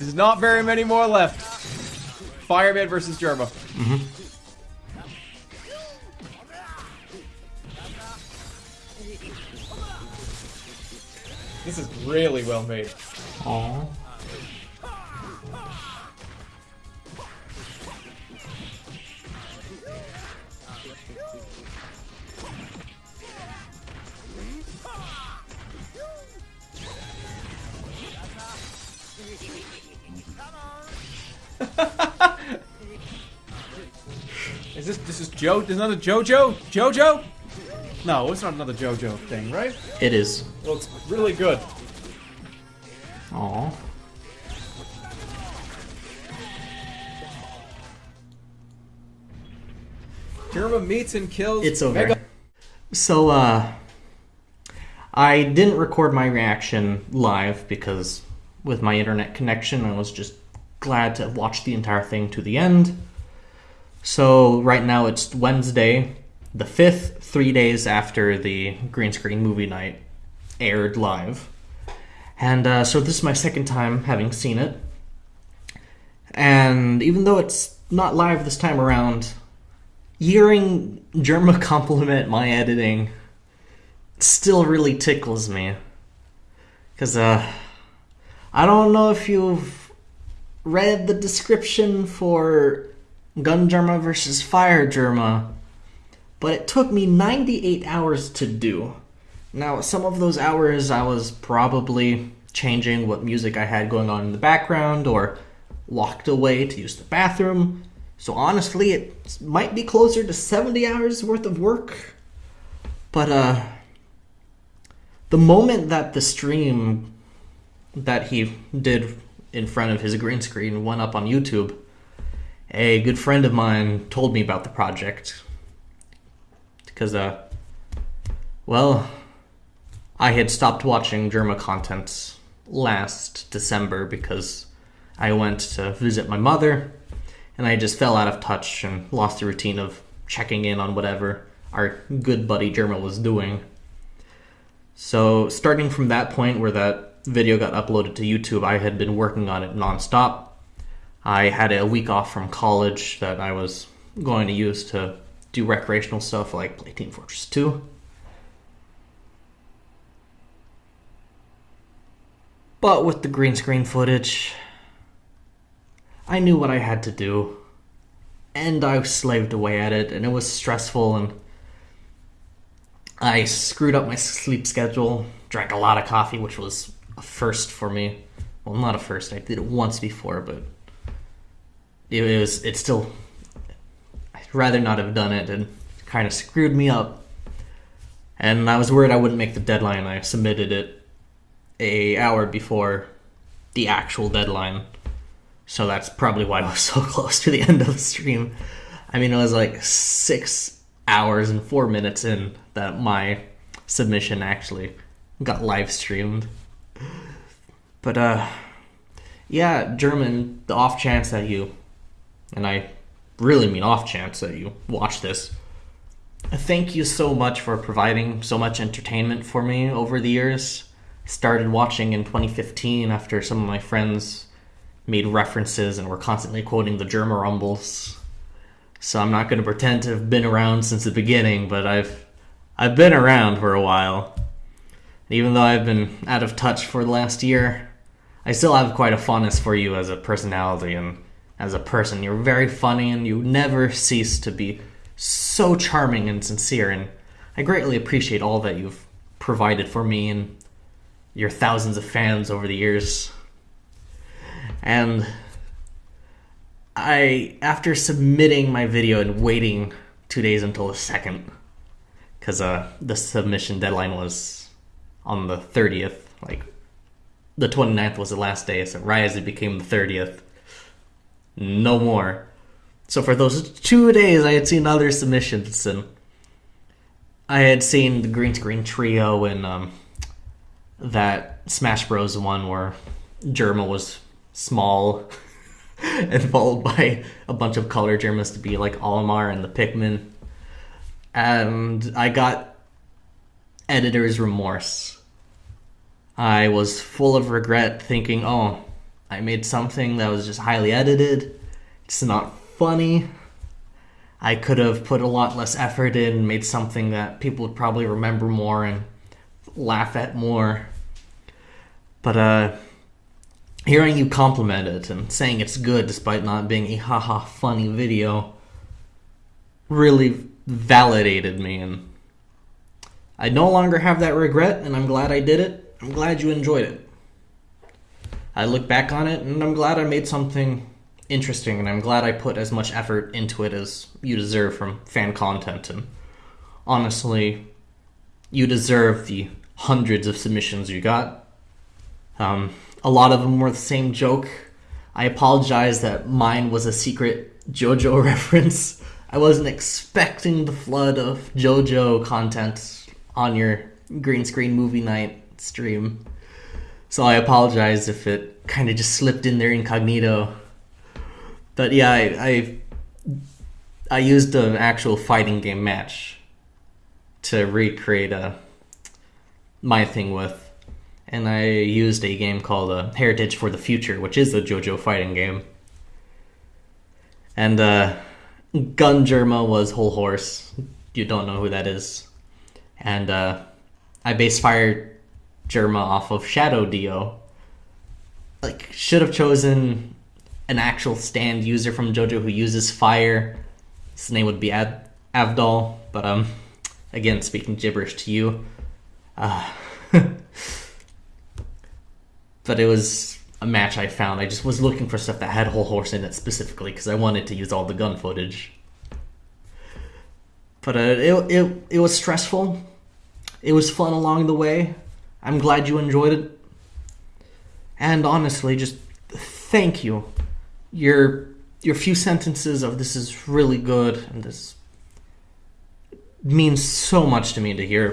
There's not very many more left. Fireman versus Jerma. Mm-hmm. This is really well made. Aww. This this is Joe? There's another JoJo? JoJo? No, it's not another JoJo thing, right? It is. It's really good. Aww. Jerma meets and kills. It's over. Mega- So, uh, I didn't record my reaction live because with my internet connection, I was just glad to watch the entire thing to the end. So, right now it's Wednesday, the 5th, three days after the green screen movie night aired live. And uh, so, this is my second time having seen it. And even though it's not live this time around, hearing Jerma compliment my editing still really tickles me. Because, uh, I don't know if you've read the description for Gun Jerma versus Fire Jerma, but it took me 98 hours to do. Now, some of those hours I was probably changing what music I had going on in the background or locked away to use the bathroom. So honestly, it might be closer to 70 hours worth of work. But uh the moment that the stream that he did in front of his green screen went up on YouTube, a good friend of mine told me about the project. Because uh well, I had stopped watching Jerma content last December because I went to visit my mother and I just fell out of touch and lost the routine of checking in on whatever our good buddy Jerma was doing. So, starting from that point where that video got uploaded to YouTube, I had been working on it nonstop. I had a week off from college that I was going to use to do recreational stuff like play Team Fortress 2. But with the green screen footage, I knew what I had to do. And I slaved away at it, and it was stressful, and I screwed up my sleep schedule, drank a lot of coffee, which was a first for me. Well, not a first, I did it once before, but it was, it still, I'd rather not have done it, and kind of screwed me up. And I was worried I wouldn't make the deadline. I submitted it a hour before the actual deadline. So that's probably why I was so close to the end of the stream. I mean, it was like six hours and four minutes in that my submission actually got live streamed. But, uh, yeah, German, the off chance that you, and I really mean off chance that you watch this, thank you so much for providing so much entertainment for me over the years. I started watching in 2015 after some of my friends made references and were constantly quoting the Jerma Rumbles. So I'm not going to pretend to have been around since the beginning, but I've I've been around for a while. Even though I've been out of touch for the last year, I still have quite a fondness for you as a personality and as a person. You're very funny and you never cease to be so charming and sincere and I greatly appreciate all that you've provided for me and your thousands of fans over the years. And I, after submitting my video and waiting two days until the second, because uh, the submission deadline was on the 30th, like the 29th was the last day, so right as it became the 30th, no more. So for those two days, I had seen other submissions, and I had seen the green screen trio and um, that Smash Bros. one where Jerma was small and followed by a bunch of color Jermas to be like Olimar and the Pikmin. And I got editor's remorse. I was full of regret thinking, oh, I made something that was just highly edited. It's not funny. I could have put a lot less effort in, made something that people would probably remember more and laugh at more. But uh hearing you compliment it and saying it's good despite not being a haha funny video really validated me and I no longer have that regret and I'm glad I did it. I'm glad you enjoyed it. I look back on it and I'm glad I made something interesting and I'm glad I put as much effort into it as you deserve from fan content and honestly you deserve the hundreds of submissions you got. Um, a lot of them were the same joke. I apologize that mine was a secret JoJo reference. I wasn't expecting the flood of JoJo content on your green screen movie night stream. So I apologize if it kind of just slipped in there incognito. But yeah, I, I I used an actual fighting game match to recreate a my thing with and I used a game called uh, Heritage for the Future, which is a JoJo fighting game. And uh, Gun Jerma was Hol Horse. You don't know who that is. And uh, I base Fire Jerma off of Shadow Dio. Like, should have chosen an actual stand user from JoJo who uses fire. His name would be Ad- Avdol, but um, again, speaking gibberish to you. Uh, but it was a match I found. I just was looking for stuff that had Hol Horse in it specifically because I wanted to use all the gun footage. But uh, it, it it was stressful. It was fun along the way. I'm glad you enjoyed it. And honestly, just thank you. Your your few sentences of this is really good and this means so much to me to hear.